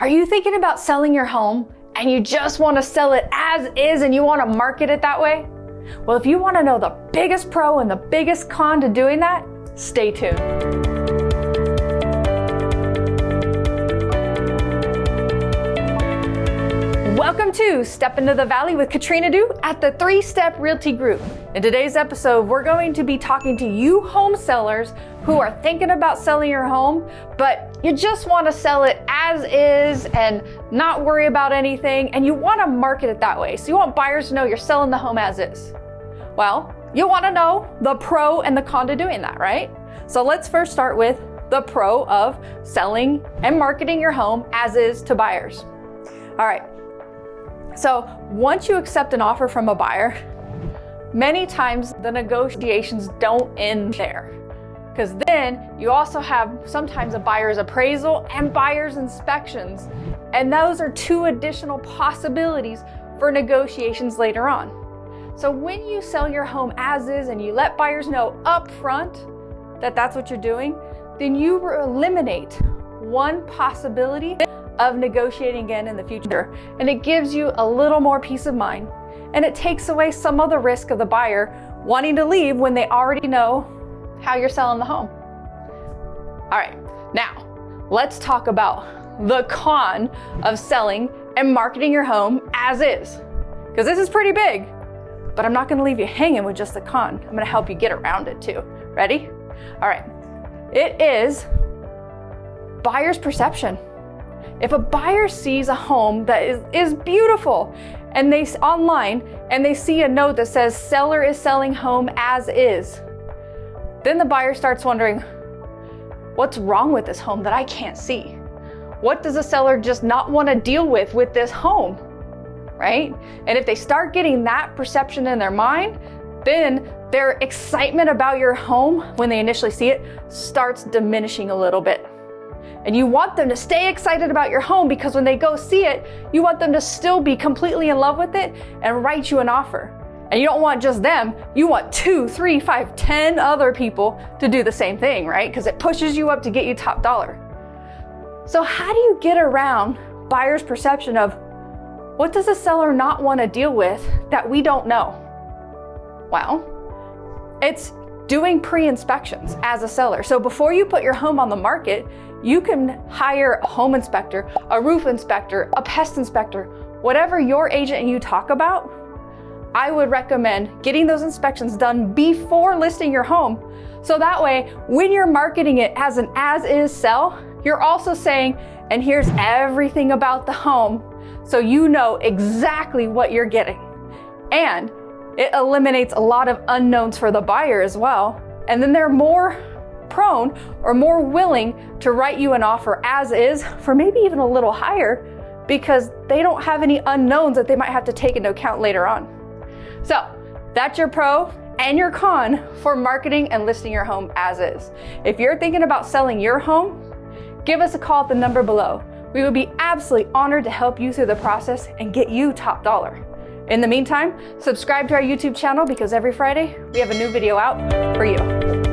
Are you thinking about selling your home and you just want to sell it as is and you want to market it that way? Well, if you want to know the biggest pro and the biggest con to doing that, stay tuned. Welcome to Step Into the Valley with Katrina Du at the Three Step Realty Group. In today's episode, we're going to be talking to you home sellers who are thinking about selling your home, but you just want to sell it as is and not worry about anything, and you want to market it that way. So you want buyers to know you're selling the home as is. Well, you want to know the pro and the con to doing that, right? So let's first start with the pro of selling and marketing your home as is to buyers. All right. So once you accept an offer from a buyer, many times the negotiations don't end there because then you also have sometimes a buyer's appraisal and buyer's inspections. And those are two additional possibilities for negotiations later on. So when you sell your home as is and you let buyers know up front that that's what you're doing, then you eliminate one possibility of negotiating again in the future. And it gives you a little more peace of mind. And it takes away some of the risk of the buyer wanting to leave when they already know how you're selling the home. All right, now let's talk about the con of selling and marketing your home as is. Because this is pretty big, but I'm not gonna leave you hanging with just the con. I'm gonna help you get around it too. Ready? All right, it is buyer's perception. If a buyer sees a home that is, is beautiful and they online and they see a note that says seller is selling home as is, then the buyer starts wondering, what's wrong with this home that I can't see? What does the seller just not want to deal with with this home? Right? And if they start getting that perception in their mind, then their excitement about your home when they initially see it starts diminishing a little bit. And you want them to stay excited about your home because when they go see it, you want them to still be completely in love with it and write you an offer. And you don't want just them, you want two, three, five, ten other people to do the same thing, right? Because it pushes you up to get you top dollar. So, how do you get around buyer's perception of what does a seller not want to deal with that we don't know? Well, it's doing pre inspections as a seller. So, before you put your home on the market, you can hire a home inspector, a roof inspector, a pest inspector, whatever your agent and you talk about I would recommend getting those inspections done before listing your home. So that way, when you're marketing it as an as is sell, you're also saying, and here's everything about the home so you know exactly what you're getting. And it eliminates a lot of unknowns for the buyer as well. And then they're more prone or more willing to write you an offer as is for maybe even a little higher because they don't have any unknowns that they might have to take into account later on. So that's your pro and your con for marketing and listing your home as is. If you're thinking about selling your home, give us a call at the number below. We would be absolutely honored to help you through the process and get you top dollar. In the meantime, subscribe to our YouTube channel because every Friday we have a new video out for you.